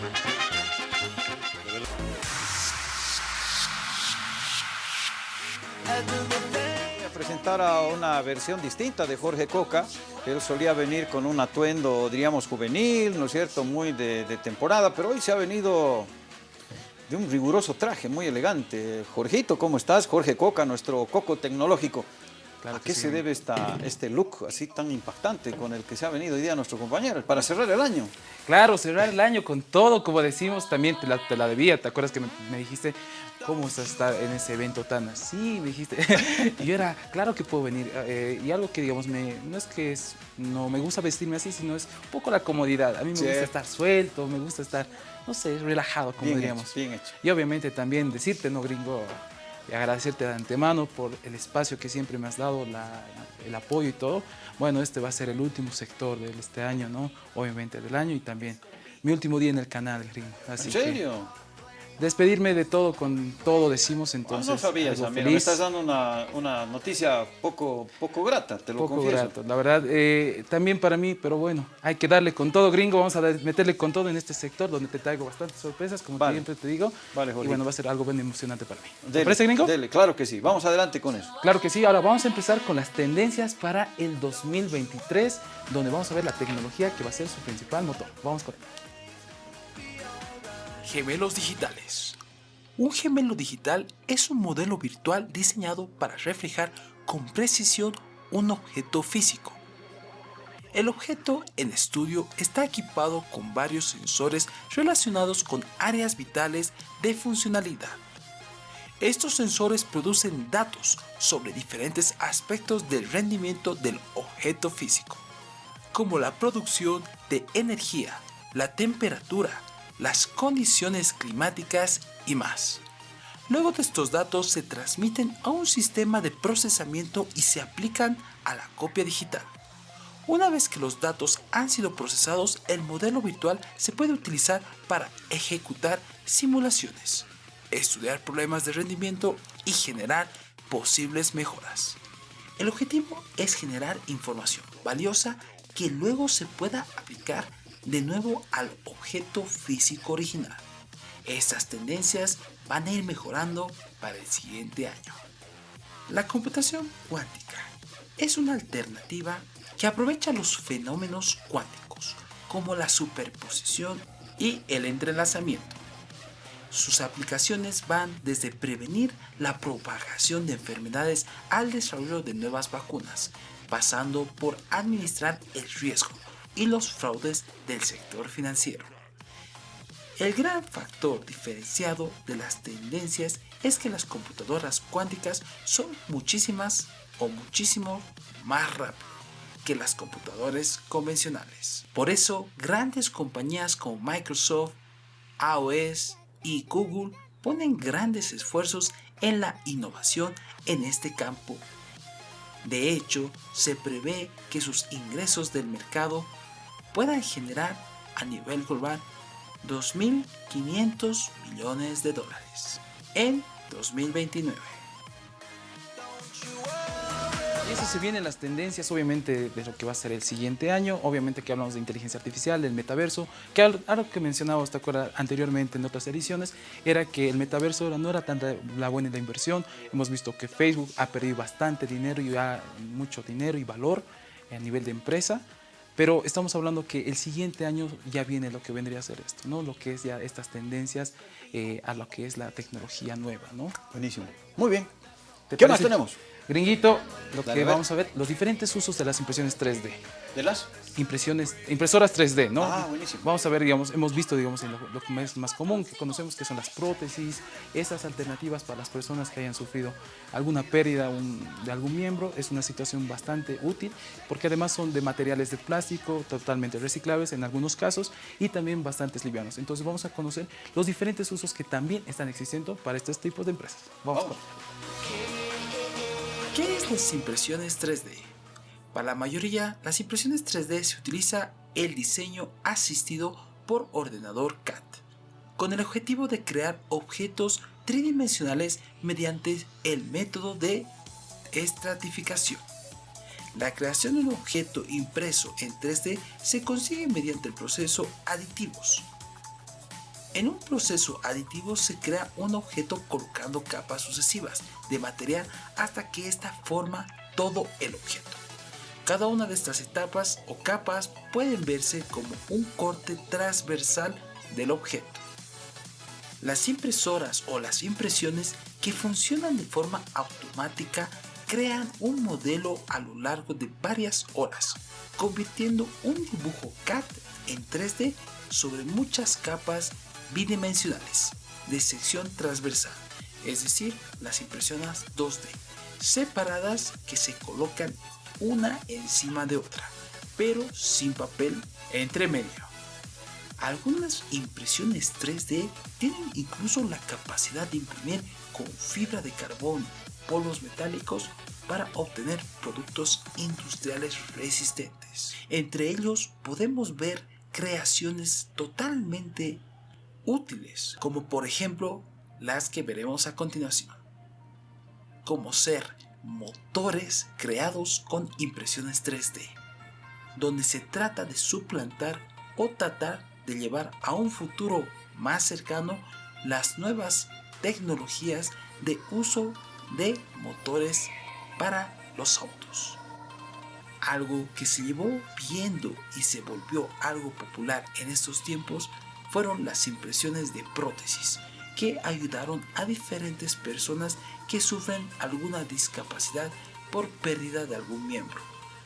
Voy a presentar a una versión distinta de Jorge Coca. Él solía venir con un atuendo, diríamos, juvenil, ¿no es cierto?, muy de, de temporada, pero hoy se ha venido de un riguroso traje, muy elegante. Jorgito, ¿cómo estás? Jorge Coca, nuestro coco tecnológico. ¿A qué se debe esta, este look así tan impactante con el que se ha venido hoy día nuestro compañero? Para cerrar el año. Claro, cerrar el año con todo, como decimos, también te la, te la debía. ¿Te acuerdas que me, me dijiste, cómo vas a estar en ese evento tan así? Me dijiste. y yo era, claro que puedo venir. Eh, y algo que, digamos, me, no es que es, no me gusta vestirme así, sino es un poco la comodidad. A mí me Sí. gusta estar suelto, me gusta estar, no sé, relajado, como Bien diríamos. hecho, bien hecho. Y obviamente también decirte, no gringo, y agradecerte de antemano por el espacio que siempre me has dado, la- el apoyo y todo. Bueno, este va a ser el último sector de este año, ¿no? Obviamente del año y también mi último día en el canal, gringo. Así ¿En que serio? Despedirme de todo con todo decimos entonces. no sabías, algo amigo. Me estás dando una, una noticia poco, poco grata, te lo poco confieso. grato, la verdad, eh, también para mí, pero bueno, hay que darle con todo, gringo, vamos a meterle con todo en este sector donde te traigo bastantes sorpresas, como Vale. siempre te digo, Vale, y Jorgito. bueno, va a ser algo bien emocionante para mí. ¿Te Dele, parece, gringo? Dele, claro que sí. Vamos adelante con eso. Claro que sí, ahora vamos a empezar con las tendencias para el 2023, donde vamos a ver la tecnología que va a ser su principal motor. Vamos con Gemelos digitales. Un gemelo digital es un modelo virtual diseñado para reflejar con precisión un objeto físico. El objeto en estudio está equipado con varios sensores relacionados con áreas vitales de funcionalidad. Estos sensores producen datos sobre diferentes aspectos del rendimiento del objeto físico, como la producción de energía, la temperatura, las condiciones climáticas y más. Luego de estos datos se transmiten a un sistema de procesamiento y se aplican a la copia digital. Una vez que los datos han sido procesados, el modelo virtual se puede utilizar para ejecutar simulaciones, estudiar problemas de rendimiento y generar posibles mejoras. El objetivo es generar información valiosa que luego se pueda aplicar de nuevo al objeto físico original. Estas tendencias van a ir mejorando para el siguiente año. La computación cuántica es una alternativa que aprovecha los fenómenos cuánticos como la superposición y el entrelazamiento. Sus aplicaciones van desde prevenir la propagación de enfermedades al desarrollo de nuevas vacunas, pasando por administrar el riesgo y los fraudes del sector financiero. El gran factor diferenciado de las tendencias es que las computadoras cuánticas son muchísimas o muchísimo más rápidas que las computadoras convencionales. Por eso, grandes compañías como Microsoft, AOS y Google ponen grandes esfuerzos en la innovación en este campo. De hecho, se prevé que sus ingresos del mercado puedan generar a nivel global 2.500 millones de dólares en 2029. Y eso se vienen las tendencias, obviamente, de lo que va a ser el siguiente año. Obviamente que hablamos de inteligencia artificial, del metaverso, que al- algo que mencionaba ¿te acuerdas? anteriormente en otras ediciones, era que el metaverso no era tanta la buena la inversión. Hemos visto que Facebook ha perdido bastante dinero y ya mucho dinero y valor a nivel de empresa. Pero estamos hablando que el siguiente año ya viene lo que vendría a ser esto, ¿no? Lo que es ya estas tendencias eh, a lo que es la tecnología nueva, ¿no? Buenísimo. Muy bien. ¿Te ¿Qué más tenemos? Gringuito, lo Dale, que a vamos a ver, los diferentes usos de las impresiones 3D. ¿De las? Impresiones, impresoras 3D, ¿no? Ah, buenísimo. Vamos a ver, digamos, hemos visto, digamos, lo, lo que es más común, que conocemos que son las prótesis, esas alternativas para las personas que hayan sufrido alguna pérdida un- de algún miembro, es una situación bastante útil, porque además son de materiales de plástico, totalmente reciclables en algunos casos, y también bastantes livianos. Entonces vamos a conocer los diferentes usos que también están existiendo para estos tipos de empresas. Vamos, Vamos. ¿Qué es las impresiones 3D? Para la mayoría, las impresiones 3D se utiliza el diseño asistido por ordenador CAD, con el objetivo de crear objetos tridimensionales mediante el método de estratificación. La creación de un objeto impreso en 3D se consigue mediante el proceso aditivos. En un proceso aditivo se crea un objeto colocando capas sucesivas de material hasta que ésta forma todo el objeto. Cada una de estas etapas o capas pueden verse como un corte transversal del objeto. Las impresoras o las impresiones que funcionan de forma automática crean un modelo a lo largo de varias horas, convirtiendo un dibujo CAD en 3D sobre muchas capas bidimensionales de sección transversal, es decir, las impresiones 2D, separadas que se colocan una encima de otra, pero sin papel entre medio. Algunas impresiones 3D tienen incluso la capacidad de imprimir con fibra de carbón, polvos metálicos para obtener productos industriales resistentes. Entre ellos podemos ver creaciones totalmente útiles, como por ejemplo las que veremos a continuación, como ser motores creados con impresiones 3D, donde se trata de suplantar o tratar de llevar a un futuro más cercano las nuevas tecnologías de uso de motores para los autos. Algo que se llevó viendo y se volvió algo popular en estos tiempos fueron las impresiones de prótesis, que ayudaron a diferentes personas que sufren alguna discapacidad por pérdida de algún miembro,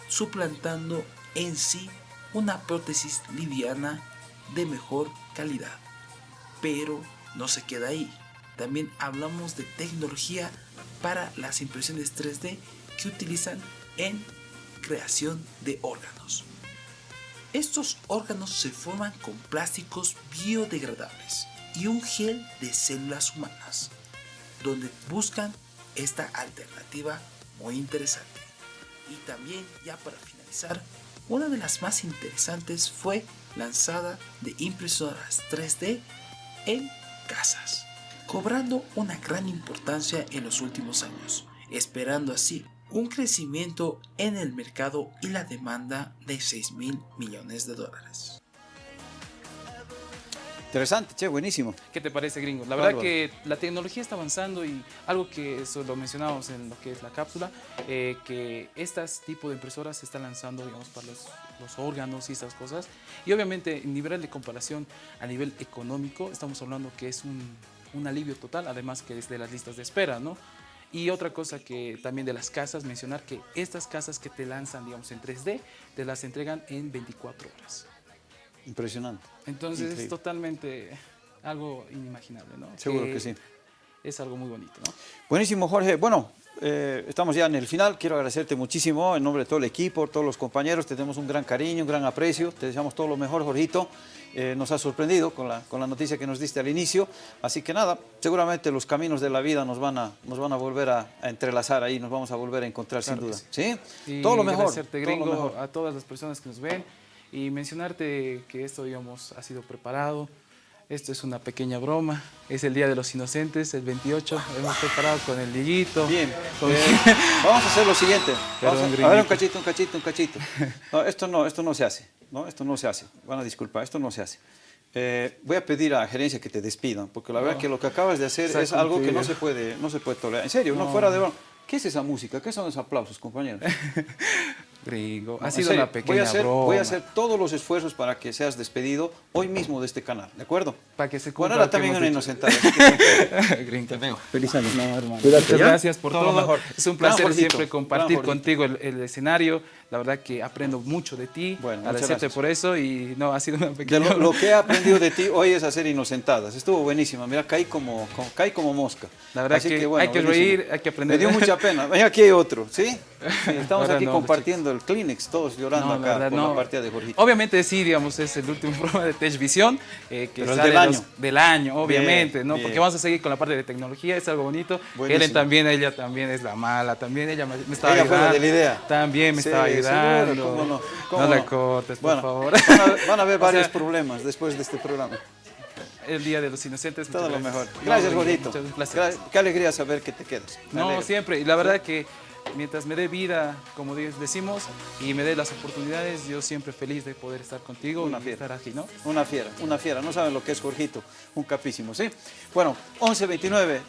suplantando en sí una prótesis liviana de mejor calidad. Pero no se queda ahí. También hablamos de tecnología para las impresiones 3D que utilizan en creación de órganos. Estos órganos se forman con plásticos biodegradables y un gel de células humanas, donde buscan esta alternativa muy interesante. Y también, ya para finalizar, una de las más interesantes fue lanzada de impresoras 3D en casas, cobrando una gran importancia en los últimos años, esperando así un crecimiento en el mercado y la demanda de 6 mil millones de dólares. Interesante, che, buenísimo. ¿Qué te parece, gringo? La verdad que la tecnología está avanzando y algo que eso lo mencionamos en lo que es la cápsula, eh, que estas tipo de impresoras se están lanzando, digamos, para los, los órganos y esas cosas. Y obviamente, en nivel de comparación a nivel económico, estamos hablando que es un, un alivio total, además que es de las listas de espera, ¿no? Y otra cosa que también de las casas, mencionar que estas casas que te lanzan, digamos, en 3D, te las entregan en 24 horas. Impresionante. Entonces Increíble. es totalmente algo inimaginable, ¿no? Seguro que sí. Es algo muy bonito, ¿no? Buenísimo, Jorge. Bueno, eh, estamos ya en el final. Quiero agradecerte muchísimo en nombre de todo el equipo, todos los compañeros. Te tenemos un gran cariño, un gran aprecio. Te deseamos todo lo mejor, Jorgito. Eh, nos has sorprendido con la, con la noticia que nos diste al inicio. Así que nada, seguramente los caminos de la vida nos van a, nos van a volver a, a entrelazar ahí, nos vamos a volver a encontrar Claro sin duda. sí. ¿Sí? Todo lo mejor. agradecerte, todo lo gringo, mejor. a todas las personas que nos ven y mencionarte que esto, digamos, ha sido preparado. Esto es una pequeña broma. Es el Día de los Inocentes, el 28. Hemos preparado con el liguito. Bien, con- eh, vamos a hacer lo siguiente. Vamos a- ver, un cachito, un cachito, un cachito. No, esto no, esto no se hace. ¿no? Esto no se hace. Van a disculpar, esto no se hace. Eh, voy a pedir a gerencia que te despidan, porque la verdad que lo que acabas de hacer es algo que no se puede, no se puede tolerar. En serio, no, No. fuera de broma. ¿Qué es esa música? ¿Qué son esos aplausos, compañeros? Ha sido serio, una pequeña voy a, hacer, broma. voy a hacer todos los esfuerzos para que seas despedido hoy mismo de este canal, ¿de acuerdo? Para que se Bueno, cumpla que también una inocentada. Gringo. Feliz año. No, hermano. Muchas gracias por Todo todo. lo mejor. Es un placer siempre compartir contigo el, el escenario. La verdad que aprendo mucho de ti. Bueno, Agradecerte por eso y no, ha sido una De pequeña... lo, lo que he aprendido de ti hoy es hacer inocentadas. Estuvo buenísima. Mira, caí como, como- caí como mosca. La verdad Así que hay que buenísimo. reír, hay que aprender. Me dio mucha pena. Ven, aquí hay otro, ¿sí? Sí, estamos aquí no, compartiendo el Kleenex, todos llorando No, la acá verdad, por no. la partida de Jorgito. Obviamente sí, digamos, es el último programa de Techvisión, eh, que Pero sale del los- año. del año, obviamente, Bien, ¿no? bien. Porque vamos a seguir con la parte de tecnología, es algo bonito. Buenísimo. Helen también, ella también es la mala, también ella me, me estaba Ella fue la ayudando. de la idea. También me Sí, estaba seguro, ayudando. cómo no, cómo la no. cortes, por Bueno, favor. Van a, van a haber varios sea, problemas después de este programa. El Día de los Inocentes. Todo lo mejor. gracias. Gra- Qué alegría saber que te quedas. Me No, alegra. siempre. Y la verdad que mientras me dé vida, como decimos, y me dé las oportunidades, yo siempre feliz de poder estar contigo Una y fiera. estar aquí, ¿no? Una fiera, una fiera. No saben lo que es Jorgito, un capísimo, ¿sí? Bueno, 11.29.